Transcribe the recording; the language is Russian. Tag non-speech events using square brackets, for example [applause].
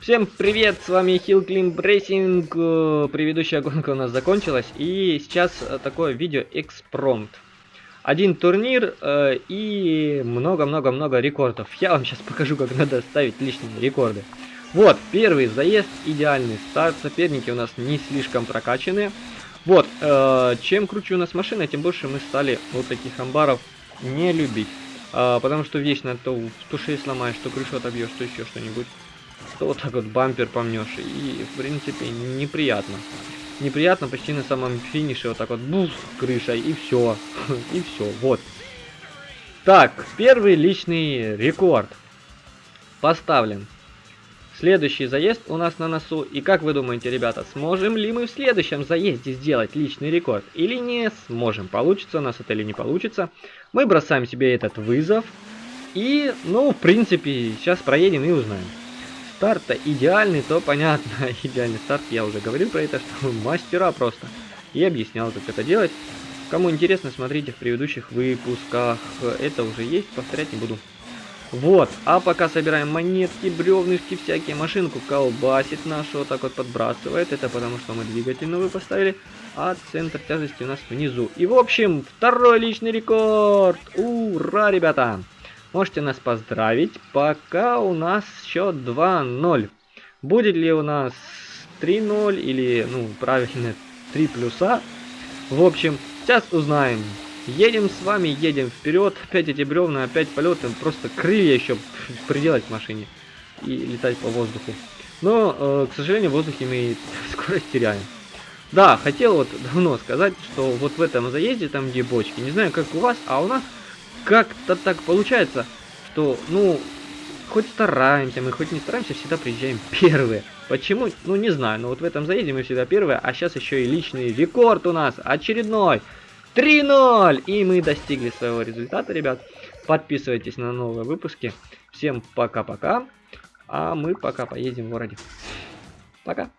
Всем привет, с вами Hill Climb Racing. Предыдущая гонка у нас закончилась. И сейчас э, такое видео экспромт. Один турнир э, и много-много-много рекордов. Я вам сейчас покажу, как надо ставить личные рекорды. Вот, первый заезд, идеальный старт. Соперники у нас не слишком прокачанные. Вот, э, чем круче у нас машина, тем больше мы стали вот таких амбаров не любить. Э, потому что вечно то, то шею сломаешь, то крышу отобьешь, то еще что-нибудь то вот так вот бампер помнешь. И, в принципе, неприятно. Неприятно почти на самом финише вот так вот бух, крыша, и все. [laughs] и все, вот. Так, первый личный рекорд поставлен. Следующий заезд у нас на носу. И как вы думаете, ребята, сможем ли мы в следующем заезде сделать личный рекорд? Или не сможем? Получится у нас это или не получится? Мы бросаем себе этот вызов. И, ну, в принципе, сейчас проедем и узнаем старт-то идеальный, то понятно. [laughs] Идеальный старт, я уже говорил про это, что мастера просто. И объяснял, как это делать. Кому интересно, смотрите в предыдущих выпусках. Это уже есть, повторять не буду. Вот, а пока собираем монетки, бревнышки, всякие, машинку колбасит нашу, вот так вот подбрасывает. Это потому, что мы двигатель новый поставили, а центр тяжести у нас внизу. И в общем, второй личный рекорд! Ура, ребята! Можете нас поздравить. Пока у нас счет 2-0. Будет ли у нас 3-0 или, ну, правильно, 3 плюса. В общем, сейчас узнаем. Едем с вами, едем вперед. Опять эти бревна, опять полеты. Просто крылья еще приделать к машине. И летать по воздуху. Но, э, к сожалению, в воздухе мы [laughs] скорость теряем. Да, хотел вот давно сказать, что вот в этом заезде, там где бочки, не знаю как у вас, а у нас как-то так получается, что, ну, хоть стараемся, мы хоть не стараемся, всегда приезжаем первые. Почему? Ну, не знаю, но вот в этом заезде мы всегда первые, а сейчас еще и личный рекорд у нас, очередной. 3-0! И мы достигли своего результата, ребят. Подписывайтесь на новые выпуски. Всем пока-пока. А мы пока поедем в городе. Пока.